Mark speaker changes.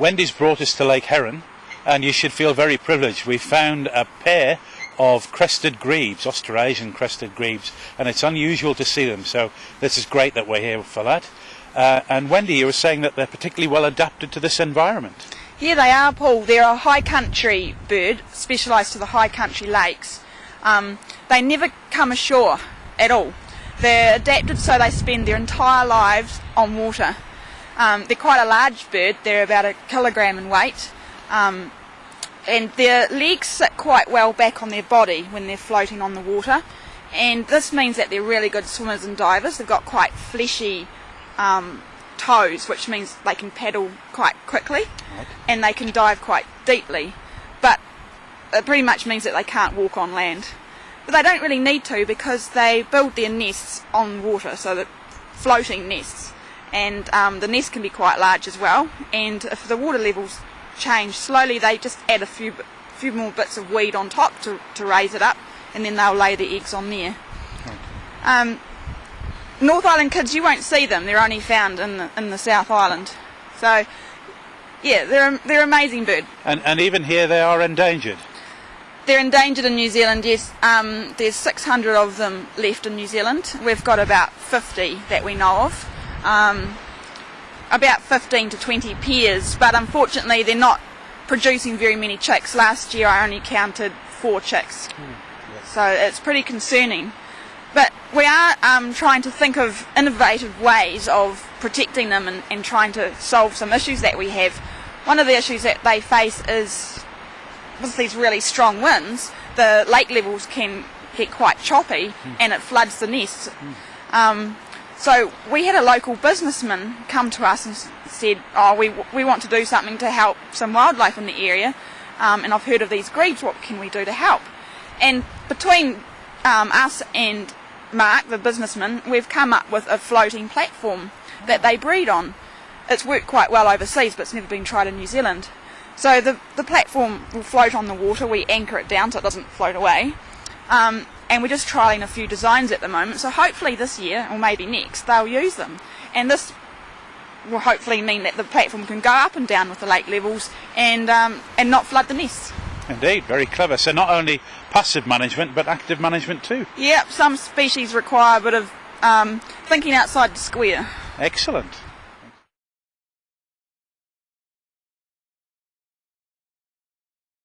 Speaker 1: Wendy's brought us to Lake Heron, and you should feel very privileged. We found a pair of crested grebes, Australasian crested grebes, and it's unusual to see them, so this is great that we're here for that. Uh, and Wendy, you were saying that they're particularly well adapted to this environment.
Speaker 2: Yeah, they are, Paul. They're a high country bird, specialised to the high country lakes. Um, they never come ashore at all. They're adapted so they spend their entire lives on water. Um, they're quite a large bird, they're about a kilogram in weight. Um, and their legs sit quite well back on their body when they're floating on the water. And this means that they're really good swimmers and divers. They've got quite fleshy um, toes, which means they can paddle quite quickly
Speaker 1: Right.
Speaker 2: and they can dive quite deeply. But it pretty much means that they can't walk on land. But they don't really need to because they build their nests on water, so that floating nests. And um, the nest can be quite large as well. And if the water levels change slowly, they just add a few few more bits of weed on top to, to raise it up, and then they'll lay the eggs on there. Um, North Island kids, you won't see them. They're only found in the, in the South Island. So, yeah, they're they're amazing bird.
Speaker 1: And, and even here they are endangered.
Speaker 2: They're endangered in New Zealand, yes. Um, there's 600 of them left in New Zealand. We've got about 50 that we know of. Um, about 15 to 20 pairs, but unfortunately they're not producing very many chicks. Last year I only counted four chicks. So it's pretty concerning. But we are um, trying to think of innovative ways of protecting them and, and trying to solve some issues that we have. One of the issues that they face is with these really strong winds, the lake levels can get quite choppy and it floods the nests. Um, so we had a local businessman come to us and said, "Oh, we we want to do something to help some wildlife in the area, um, and I've heard of these grebes. What can we do to help?" And between um, us and Mark, the businessman, we've come up with a floating platform that they breed on. It's worked quite well overseas, but it's never been tried in New Zealand. So the the platform will float on the water. We anchor it down so it doesn't float away. Um, and we're just trialing a few designs at the moment. So hopefully this year, or maybe next, they'll use them. And this will hopefully mean that the platform can go up and down with the lake levels and um, and not flood the nests.
Speaker 1: Indeed, very clever. So not only passive management, but active management too.
Speaker 2: Yep, some species require a bit of um, thinking outside the square.
Speaker 1: Excellent.